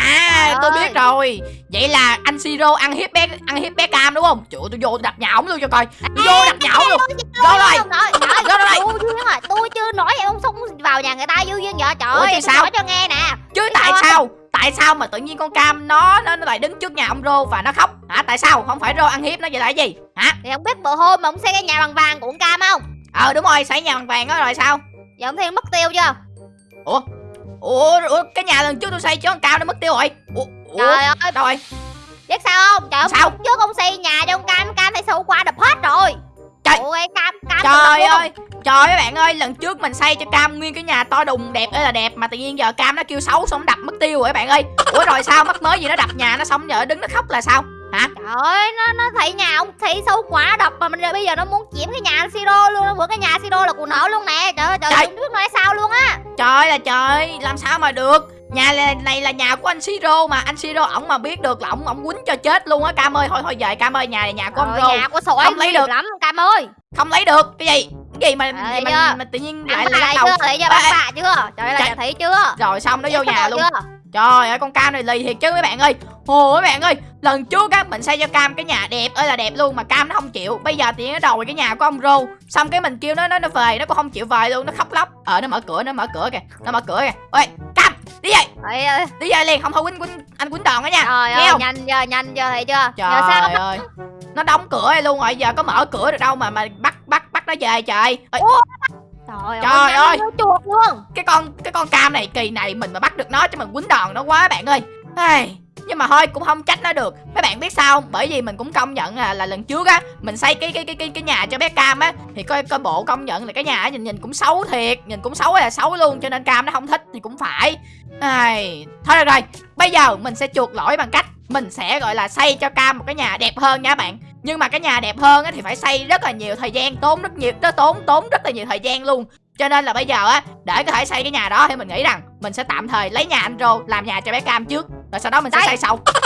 À, Trời tôi ơi. biết rồi. Vậy là anh Siro ăn hiếp bé ăn hiếp bé Cam đúng không? Trời ơi, tôi vô tôi đập nhà ổng luôn cho coi. Tôi vô đập nhà ổng luôn. Rồi rồi. Không. Vô rồi, tôi chưa nói em ông xông vào nhà người ta vô duyên vậy Trời ơi, tôi sao? nói cho nghe nè Chứ tại sao? Tại sao mà tự nhiên con Cam nó nó nó lại đứng trước nhà ông Rô và nó khóc? Hả? Tại sao? Không phải Rô ăn hiếp nó vậy là gì? Hả? Thì ông biết bữa hôm mà ông xây cái nhà bằng vàng của ông Cam không Ờ đúng rồi, xây nhà bằng vàng đó rồi sao? Giờ ông thấy mất tiêu chưa Ủa, ủa cái nhà lần trước tôi xây cho con Cam nó mất tiêu rồi. Ủa, ủa Trời ơi, rồi? biết sao không Trời Sao? trước ông xây nhà cho ông Cam Cam thấy sâu qua đập hết rồi Trời. Ôi Cam Cam Trời ơi, trời ơi bạn ơi, lần trước mình xây cho Cam nguyên cái nhà to đùng đẹp ơi là đẹp mà tự nhiên giờ Cam nó kêu xấu xong đập mất tiêu rồi bạn ơi. Ủa rồi sao mắc mới gì nó đập nhà nó xong giờ đứng nó khóc là sao? Hả? Trời ơi, nó nó thấy nhà ông thấy sâu quá đập mà mình bây giờ nó muốn chiếm cái nhà Siro luôn, bữa cái nhà Siro là của nó luôn nè. Trời ơi, trời Trời. biết nói sao luôn á. Trời là trời, làm sao mà được? Nhà này, này là nhà của anh Siro mà anh Siro ổng mà biết được là ổng ổng quýnh cho chết luôn á Cam ơi thôi thôi về Cam ơi nhà này nhà của ông ơi, nhà của sỏi Không lấy được. lắm Cam ơi. không lấy được cái gì cái gì mà gì mà, mà tự nhiên lại chưa? đầu Thấy chưa? Bác bạ chưa? Trời ơi, là thấy chưa? rồi xong nó vô nhà luôn? Trời ơi con Cam này lì thiệt chứ mấy bạn ơi Ồ mấy bạn ơi Lần trước á mình xây cho Cam cái nhà đẹp ơi là đẹp luôn Mà Cam nó không chịu. Bây giờ thì nó đòi cái nhà của ông Rô. Xong cái mình kêu nó nó nó về Nó cũng không chịu về luôn Nó khóc lóc. Ờ nó mở cửa nó mở cửa kìa Nó mở cửa kìa. Ôi Cam đi về. Ơi, Đi về liền không thôi quýnh quýnh anh quýnh đòn đó nha. Trời ơi, nhanh chưa, nhanh chưa, thấy chưa? Trời Giờ sao? ơi Nó đóng cửa luôn rồi Giờ có mở cửa được đâu mà mà bắt bắt bắt nó về trời. Ôi, Trời, Trời ơi, ơi. chuột luôn. cái con cái con cam này kỳ này mình mà bắt được nó cho mình quýnh đòn nó quá bạn ơi. Ai, nhưng mà thôi cũng không trách nó được. Mấy bạn biết sao không? Bởi vì mình cũng công nhận là, là lần trước á mình xây cái cái cái cái cái nhà cho bé cam á thì coi coi bộ công nhận là cái nhà nhìn nhìn cũng xấu thiệt nhìn cũng xấu là xấu luôn cho nên cam nó không thích thì cũng phải. Ai, thôi được rồi bây giờ mình sẽ chuộc lỗi bằng cách mình sẽ gọi là xây cho cam một cái nhà đẹp hơn nha bạn. Nhưng mà cái nhà đẹp hơn á thì phải xây rất là nhiều thời gian tốn rất nhiều nó tốn tốn rất là nhiều thời gian luôn. Cho nên là bây giờ á để có thể xây cái nhà đó thì mình nghĩ rằng mình sẽ tạm thời lấy nhà anh Rô làm nhà cho bé Cam trước rồi sau đó mình sẽ Đấy. xây sau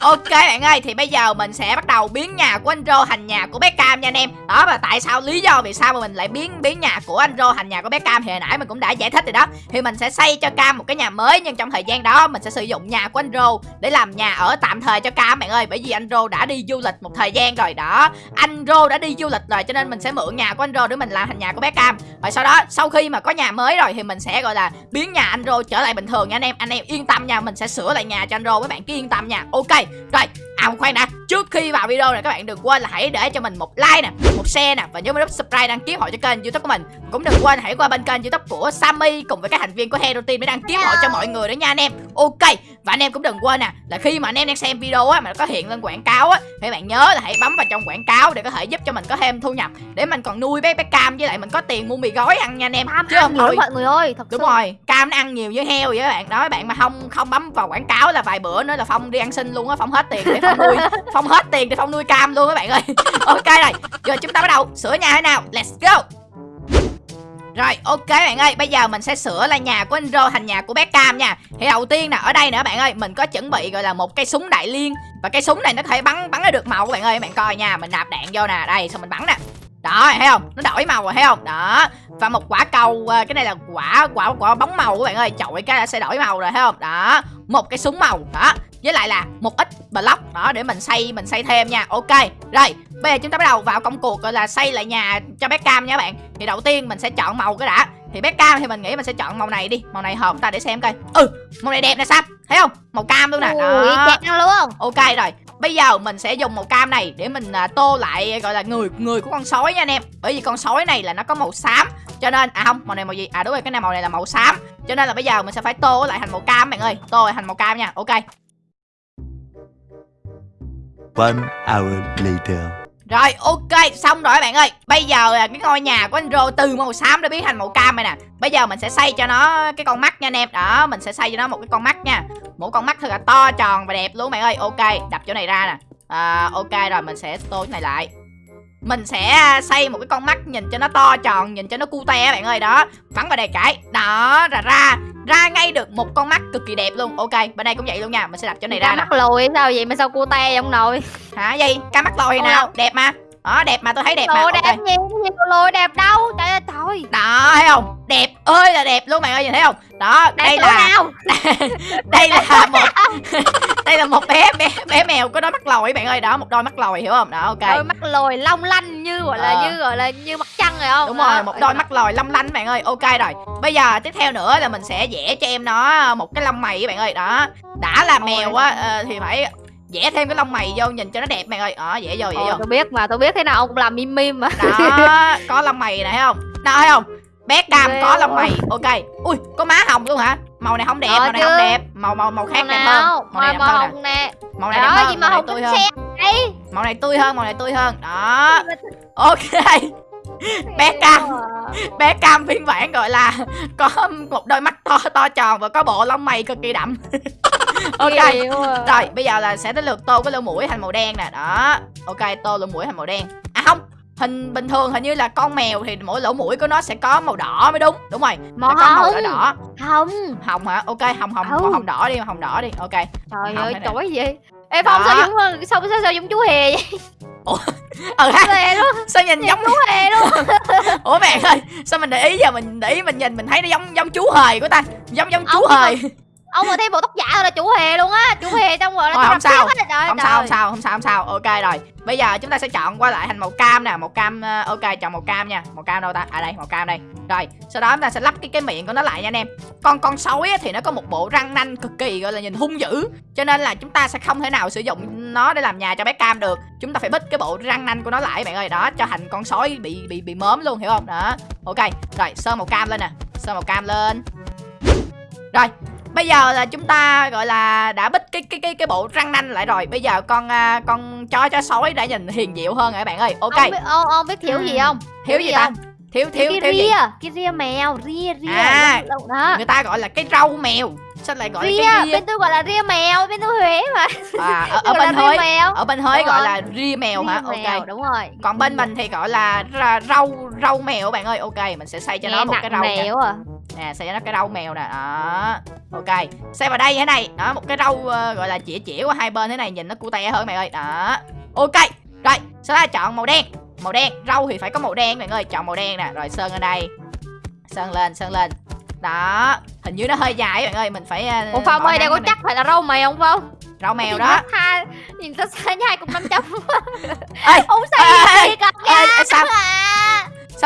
Ok bạn ơi, thì bây giờ mình sẽ bắt đầu biến nhà của anh Rô thành nhà của bé Cam nha anh em. Đó, và tại sao, lý do vì sao mà mình lại biến biến nhà của anh Rô thành nhà của bé Cam? Thì hồi nãy mình cũng đã giải thích rồi đó. Thì mình sẽ xây cho Cam một cái nhà mới, nhưng trong thời gian đó mình sẽ sử dụng nhà của anh Rô để làm nhà ở tạm thời cho Cam bạn ơi. Bởi vì anh Rô đã đi du lịch một thời gian rồi đó. Anh Rô đã đi du lịch rồi, cho nên mình sẽ mượn nhà của anh Rô để mình làm thành nhà của bé Cam. Rồi sau đó, sau khi mà có nhà mới rồi thì mình sẽ, gọi là, biến nhà anh Rô trở lại bình thường nha anh em. Anh em yên tâm nha, mình sẽ sửa lại nhà cho anh Rô mấy bạn cứ yên tâm nha. Ok rồi À khoan đã, trước khi vào video này các bạn đừng quên là hãy để cho mình một like nè, một share nè và nhớ nút subscribe đăng ký hội cho kênh YouTube của mình. Cũng đừng quên hãy qua bên kênh YouTube của Sammy cùng với các thành viên của Hero Team để đăng ký hội cho mọi người nữa nha anh em. Ok. Và anh em cũng đừng quên nè là khi mà anh em đang xem video á mà nó có hiện lên quảng cáo á thì bạn nhớ là hãy bấm vào trong quảng cáo để có thể giúp cho mình có thêm thu nhập để mình còn nuôi bé bé cam với lại mình có tiền mua mì gói ăn nha anh em. Cam Chứ không thôi mọi người ơi, thật Đúng sự. rồi, cam nó ăn nhiều với heo vậy các bạn Đó bạn mà không không bấm vào quảng cáo là vài bữa nữa là Phong đi ăn xin luôn á Phong hết tiền để Phong nuôi Phong hết tiền để Phong nuôi cam luôn các bạn ơi. Ok này, giờ chúng ta bắt đầu sửa nhà thế nào? Let's go. Rồi, ok bạn ơi, Bây giờ mình sẽ sửa là nhà của anh Rô thành nhà của bé Cam nha. Thì đầu tiên nè, ở đây nữa bạn ơi, Mình có chuẩn bị gọi là một cây súng đại liên. Và cây súng này nó có thể bắn bắn được màu các bạn ơi Bạn coi nha, Mình nạp đạn vô nè, Đây, xong mình bắn nè đó thấy không? Nó đổi màu rồi thấy không? Đó. Và một quả cầu à, cái này là quả quả quả bóng màu các bạn ơi. Chọi cái là sẽ đổi màu rồi thấy không? Đó. Một cái súng màu đó. Với lại là một ít block đó để mình xây mình xây thêm nha. Ok rồi. Bây giờ chúng ta bắt đầu vào công cuộc gọi là xây lại nhà cho bé cam nha các bạn. Thì đầu tiên mình sẽ chọn màu cái đã. Thì bé cam thì mình nghĩ mình sẽ chọn màu này đi. Màu này hợp ta để xem coi. Ừ màu này đẹp nè sam. Thấy không? Màu cam luôn nè. Đó. luôn. Ok rồi Bây giờ mình sẽ dùng màu cam này để mình à, tô lại gọi là người người của con sói nha anh em Bởi vì con sói này là nó có màu xám Cho nên, à không, màu này màu gì? À đúng rồi, cái này màu này là màu xám Cho nên là bây giờ mình sẽ phải tô lại thành màu cam bạn ơi Tô lại thành màu cam nha, ok One hour later. Rồi ok xong rồi bạn ơi. Bây giờ là cái ngôi nhà của anh Rô từ màu xám đã biến thành màu cam rồi nè. Bây giờ mình sẽ xây cho nó cái con mắt nha anh em. Đó mình sẽ xây cho nó một cái con mắt nha. Một con mắt thật là to tròn và đẹp luôn bạn ơi. Ok đập chỗ này ra nè. À, Ok rồi mình sẽ tô cái này lại. Mình sẽ à, xây một cái con mắt nhìn cho nó to tròn nhìn cho nó cute bạn ơi. Đó bắn vào đây cái. Đó ra ra ra ngay được một con mắt cực kỳ đẹp luôn. Ok bên đây cũng vậy luôn nha. Mình sẽ đặt chỗ này ra Ra mắt lùi sao vậy? Mà sao cô te ông nội? Hả gì? Cá mắt lồi nào? đẹp mà đó đẹp mà tôi thấy đẹp mà lùi ok. đẹp cái gì lùi đẹp đâu? Trời ơi trời. Đó thấy không? Đẹp ơi là đẹp luôn bạn ơi nhìn thấy không? Đó đẹp đây là nào? đây là một đây là một bé bé bé mèo có đôi mắt lồi bạn ơi. Đó một đôi mắt lồi hiểu không? Đó ok. Đôi mắt lồi long lanh như gọi là Ờ. như gọi là như mặt trăng rồi không? Đúng rồi một đôi mắt lồi long lanh bạn ơi. Ok rồi. Bây giờ tiếp theo nữa là mình sẽ vẽ cho em nó một cái lông mày bạn ơi. Đó đã là mèo á ờ, thì phải vẽ thêm cái lông mày vô nhìn cho nó đẹp bạn ơi. Đó vẽ vô vẽ vô. tôi biết mà tôi biết thế nào ông cũng làm mim mim mà. Đó có lông mày này không? Đó thấy không? Bé cam có lông mày. Ok. Ui có má hồng luôn hả? Màu này không đẹp Ờ màu này chứ. không đẹp. Màu màu màu khác đẹp hơn. màu này màu đẹp màu hơn nè. hồng nè. Màu này đẹp hơn màu này tươi hơn. màu này tươi hơn màu này tươi hơn. Đó. Ok Bé Cam. bé cam phiên bản gọi là có một đôi mắt to to tròn và có bộ lông mày cực kỳ đậm. Ok rồi bây giờ là sẽ tới lượt tô cái lỗ mũi thành màu đen nè. Đó ok tô lỗ mũi thành màu đen. À không hình bình thường hình như là con mèo thì mỗi lỗ mũi của nó sẽ có màu đỏ mới đúng đúng rồi. Màu phải có màu đỏ đỏ. Hồng. Hồng hả? Ok hồng hồng màu hồng đỏ đi hồng đỏ đi. Ok. Trời ơi chói gì Ê Phong sao giống sao, sao, sao giống chú hề vậy? Ừ ha. Luôn, sao nhìn giống chú hề luôn. ủa bạn ơi sao mình để ý giờ mình để ý mình nhìn mình thấy nó giống giống chú hề của ta. Giống giống chú Ông hề Ông mà thêm bộ tóc giả rồi là chú hề luôn á, chú hề trong rồi là Thôi, không sao. á, trời không trời. sao không sao không sao không sao. Ok rồi. Bây giờ chúng ta sẽ chọn qua lại thành màu cam nè màu cam ờ, ok chọn màu cam nha. Màu cam đâu ta? À đây màu cam đây. Rồi sau đó chúng ta sẽ lắp cái cái miệng của nó lại nha anh em. Con con sói á, thì nó có một bộ răng nanh cực kỳ gọi là nhìn hung dữ. Cho nên là chúng ta sẽ không thể nào sử dụng nó để làm nhà cho bé cam được. Chúng ta phải bích cái bộ răng nanh của nó lại bạn ơi. Đó cho thành con sói bị bị bị mớm luôn hiểu không? Đó. Ok rồi sơn màu cam lên nè. Sơn màu cam lên. Rồi bây giờ là chúng ta gọi là đã bích cái cái cái cái bộ răng nanh lại rồi bây giờ con à, con chó chó sói đã nhìn hiền diệu hơn rồi các bạn ơi ok Ông biết, ông, ông biết thiếu gì không? thiếu gì ta thiếu thiếu cái thiếu gì ria, cái ria mèo, ria ria. À. lông đó. người ta gọi là cái rau mèo sao lại gọi là Ria, cái ria bên tôi gọi là ria mèo, bên tôi Huế mà. à, ở, ở bên là Huế ở bên Huế gọi là ria mèo hả Ria mèo, ok đúng rồi. còn bên mình thì gọi là ra, rau rau mèo bạn ơi ok mình sẽ xây cho nó Nghe một cái rau mèo à. nè xây cho nó cái rau mèo nè đó ok xây vào đây thế này. Đó một cái rau ờ, gọi là chĩa chĩa qua hai bên thế này nhìn nó cute hơn mày ơi. Đó. Ok rồi sau đó chọn màu đen. Màu đen rau thì phải có màu đen bạn ơi chọn màu đen nè. Rồi sơn ở đây. Sơn lên sơn lên. Đó hình như nó hơi dài bạn ơi mình phải ờ, Ủa Phong ơi, đây có chắc phải là rau mèo không Phong? rau mèo Nhìn đó. tha- Nhìn ta xa nhai cùng 500 ê Ông Ê, xây ê, ê, ê, nha sao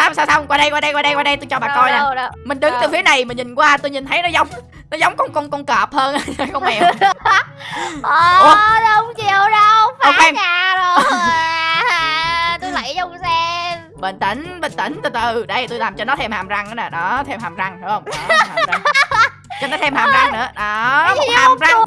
sao sao sao? Qua đây qua đây qua đây qua đây tôi cho bà coi nè. Đâu, đâu, mình đứng từ Đâu? phía này mà nhìn qua tôi nhìn thấy nó giống nó giống con con con cọp hơn. Con mèo. Ờ, đâu không chịu đâu Phá khoan. nhà rồi. À, Tôi lấy trong xem. Bình tĩnh bình tĩnh từ từ. Đây tôi làm cho nó thêm hàm răng nữa nè. Đó thêm hàm răng hiểu không? Đó, hàm răng. Cho nó thêm hàm răng nữa. Đó một hàm răng.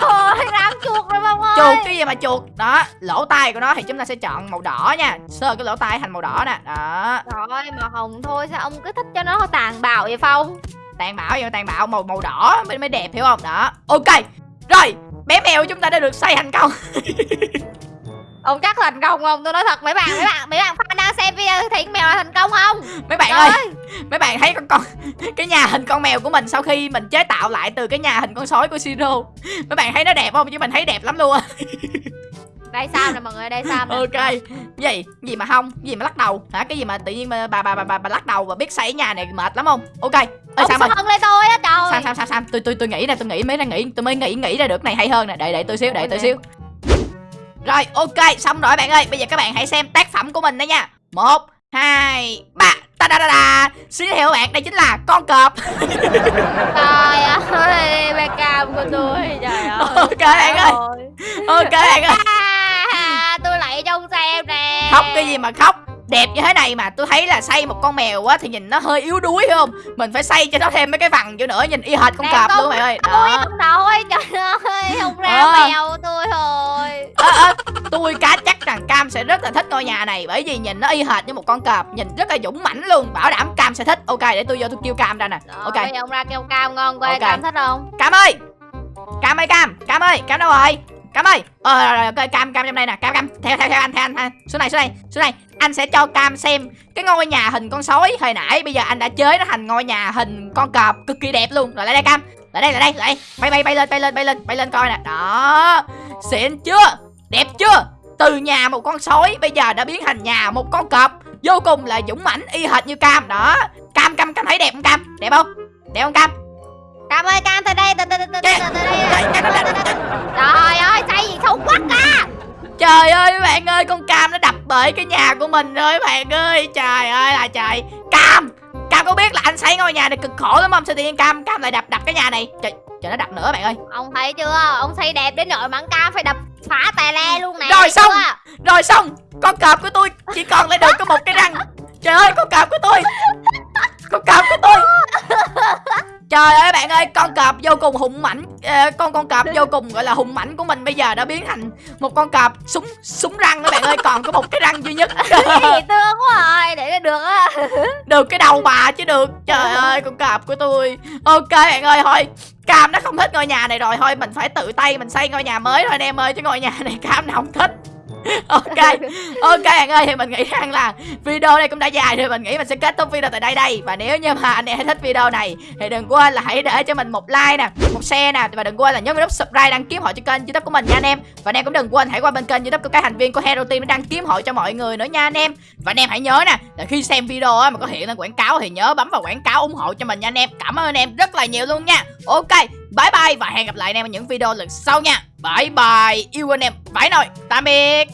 Trời rám chuột rồi Phong ơi chuột cái gì mà chuột. Đó lỗ tai của nó thì chúng ta sẽ chọn màu đỏ nha. Sơ cái lỗ tai thành màu đỏ nè. Đó. Trời ơi mà hồng thôi sao ông cứ thích cho nó tàn bạo vậy Phong? Tàn bạo vậy mà tàn bạo? Màu màu đỏ mới mới đẹp hiểu không? Đó. Ok rồi. Bé mèo chúng ta đã được xây thành công Ông chắc thành công không? Tôi nói thật mấy bạn mấy bạn mấy bạn fan đang xem video thấy mèo là thành công không? mấy bạn ơi ơi, mấy bạn thấy con con cái nhà hình con mèo của mình sau khi mình chế tạo lại từ cái nhà hình con sói của siro mấy bạn thấy nó đẹp không? Chứ mình thấy đẹp lắm luôn á. Đây sao nè mọi người, đây sao nè? Ok gì? Gì mà không? Gì mà lắc đầu? Hả? Cái gì mà tự nhiên mà bà bà bà bà, bà lắc đầu và biết xây nhà này mệt lắm không? Ok ơi sao mà sân lên tôi á trời. Sao sao sao sao? Tôi tôi tôi nghĩ nè tôi nghĩ mới ra nghĩ tôi mới nghĩ nghĩ ra được này hay hơn nè. Đợi đợi tôi xíu đợi tôi xíu rồi ok xong rồi bạn ơi. Bây giờ các bạn hãy xem tác phẩm của mình đó nha. Một hai ba. Ta da da da xin giới thiệu các bạn đây chính là con cọp. Trời ơi, cam của tôi Trời ơi. Ok, bạn ơi. ok bạn ơi. Tôi lại trong xem nè. Khóc cái gì mà khóc đẹp như thế này mà tôi thấy là xây một con mèo á thì nhìn nó hơi yếu đuối phải không? Mình phải xây cho nó thêm mấy cái vằn vô nữa nhìn y hệt con Đẹp cọp luôn mày ơi đó. ông nội trời ơi Không ra Ờ. mèo tôi thôi ơ ơ tôi cá chắc rằng cam sẽ rất là thích ngôi nhà này bởi vì nhìn nó y hệt như một con cọp nhìn rất là dũng mãnh luôn bảo đảm cam sẽ thích. Ok để tôi vô tôi kêu cam ra nè. Rồi, ok. ông ra kêu cam ngon coi Ok. cam thích không? Cam ơi! Cam ơi cam! Cam ơi cam đâu rồi cam ơi! Ờ rồi, rồi, rồi, cam cam trong đây nè. Cam cam. Theo theo theo anh theo anh, theo anh. xuống này xuống này xuống này anh sẽ cho cam xem cái ngôi nhà hình con sói hồi nãy. Bây giờ anh đã chế nó thành ngôi nhà hình con cọp cực kỳ đẹp luôn. Rồi lại đây cam. Lại đây lại đây lại đây. Bay bay bay lên bay lên bay lên bay lên coi nè. Đó. Xịn chưa? Đẹp chưa? Từ nhà một con sói bây giờ đã biến thành nhà một con cọp. Vô cùng là dũng mãnh y hệt như cam. Đó. Cam cam cam thấy đẹp không cam? Đẹp không? Đẹp không cam? Cam ơi Cam từ đây từ từ từ từ từ từ đây. Trời, ơi xây gì xấu quá ca Trời ơi các bạn ơi con Cam nó đập bể cái nhà của mình rồi các bạn ơi. Trời ơi là trời. Cam Cam có biết là anh xây ngôi nhà này cực khổ lắm không? Sao tự nhiên Cam Cam lại đập đập cái nhà này? Trời, trời nó đập nữa bạn ơi. Ông thấy chưa? Ông xây đẹp đến nỗi mà Cam phải đập phá tè le luôn nè Rồi, xong. chưa? Rồi xong. Con cọp của tôi chỉ còn lại được có một cái răng. Trời ơi con cọp của tôi. Con cọp của tôi Trời ơi bạn ơi con cọp vô cùng hùng mãnh Ờ, Con con cọp vô cùng gọi là hùng mãnh của mình Bây giờ đã biến thành một con cọp súng súng răng đó bạn ơi Còn có một cái răng duy nhất. Gì thương quá rồi Để được á. Được cái đầu bà chứ được. Trời ơi con cọp của tôi. Ok bạn ơi thôi cam nó không thích ngôi nhà này rồi thôi mình phải tự tay mình xây ngôi nhà mới thôi anh em ơi chứ ngôi nhà này cam nó không thích ok ok bạn ơi, thì mình nghĩ rằng là video này cũng đã dài rồi, mình nghĩ mình sẽ kết thúc video tại đây đây. Và nếu như mà anh em thích video này, thì đừng quên là hãy để cho mình một like nè, một share nè, và đừng quên là nhấn vào nút subscribe đăng ký hội cho kênh youtube của mình nha anh em. Và anh em cũng đừng quên hãy qua bên kênh youtube của các thành viên của hero team để đăng ký hội cho mọi người nữa nha anh em. Và anh em hãy nhớ nè, là khi xem video mà có hiện lên quảng cáo thì nhớ bấm vào quảng cáo ủng hộ cho mình nha anh em. Cảm ơn anh em rất là nhiều luôn nha. Ok, bye bye và hẹn gặp lại anh em ở những video lần sau nha bye bye. Yêu anh em. Phải nồi tạm biệt.